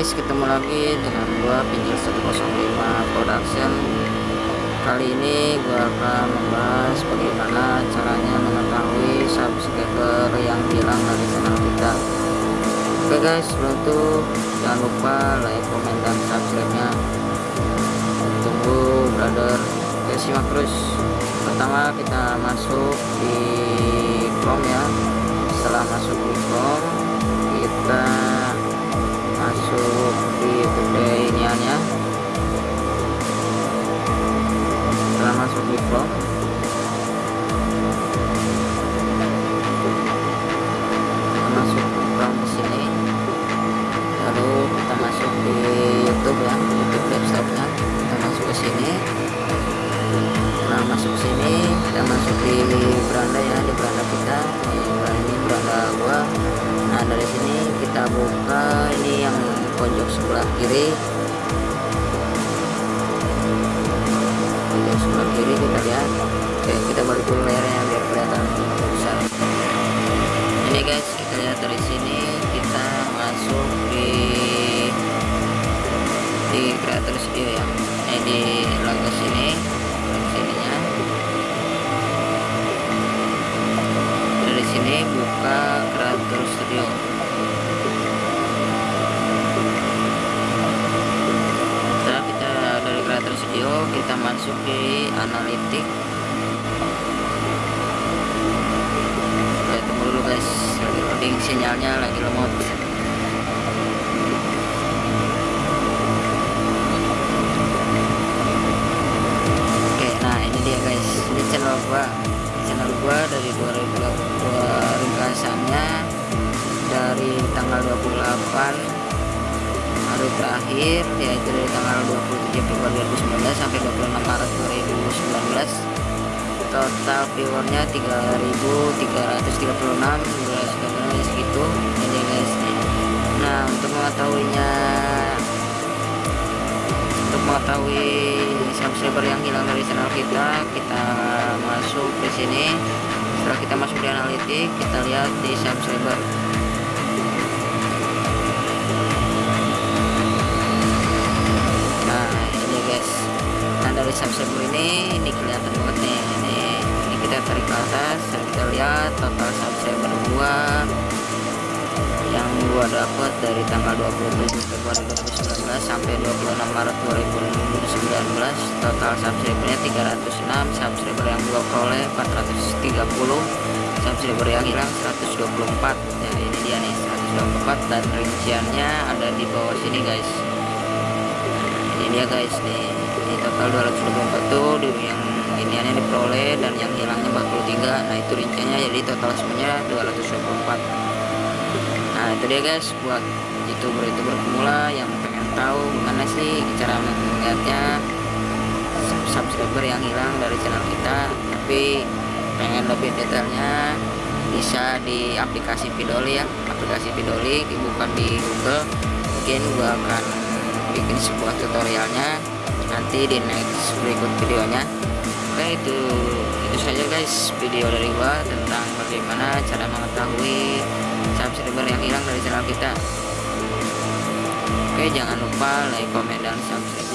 guys, ketemu lagi dengan gua Pinjil 105 Production. Kali ini gua akan membahas bagaimana caranya mengetahui subscriber yang hilang dari channel kita. Oke guys, sebelum jangan lupa like, komen, dan subscribe-nya. Tunggu brother. Oke, simak terus. Pertama kita masuk di Chrome ya. Setelah masuk di Chrome, kita kita buka ini yang pojok sebelah kiri. Pojok sebelah kiri kita lihat. Oke kita balik dulu layarnya biar kelihatan besar. Ini guys kita lihat dari sini kita masuk di di creator studio ya ini di logo sini sininya. Dari sini buka creator studio masuk di analitik. Oke, tunggu dulu guys. Lagi loading sinyalnya lagi lemot. Oke, nah ini dia guys. Ini channel gua. Channel gua dari 2022 ringkasannya. Dari tanggal 28 hari terakhir yaitu dari tanggal 27 Februari 2019 sampai 26 Maret 2019 total viewernya 3336 durasi tontonannya segitu ini guys. Nah untuk mengetahuinya untuk mengetahui subscriber yang hilang dari channel kita kita masuk di sini. Setelah kita masuk di analitik kita lihat di subscriber nah subscriber ini ini kelihatan banget nih ini ini kita tarik ke atas dan kita lihat total subscriber gua yang gua dapat dari tanggal 27 Februari 2019 sampai 26 Maret 2019 total subscribernya 306 subscriber yang gua peroleh 430 subscriber yang hilang 124 ya ini dia nih 124 dan rinciannya ada di bawah sini guys. Ini dia guys nih ini total 224 tuh di yang iniannya diperoleh dan yang hilangnya 43 nah itu rinciannya. Jadi total semuanya 224 nah itu dia guys buat youtuber-youtuber pemula yang pengen tahu gimana sih cara melihatnya subscriber yang hilang dari channel kita. Tapi pengen lebih detailnya bisa di aplikasi Vidoli ya. Aplikasi Vidoli bukan di Google. Mungkin gua akan bikin sebuah tutorialnya nanti di next berikut videonya. Oke itu itu saja guys video dari gua tentang bagaimana cara mengetahui subscriber yang hilang dari channel kita. Oke jangan lupa like comment dan subscribe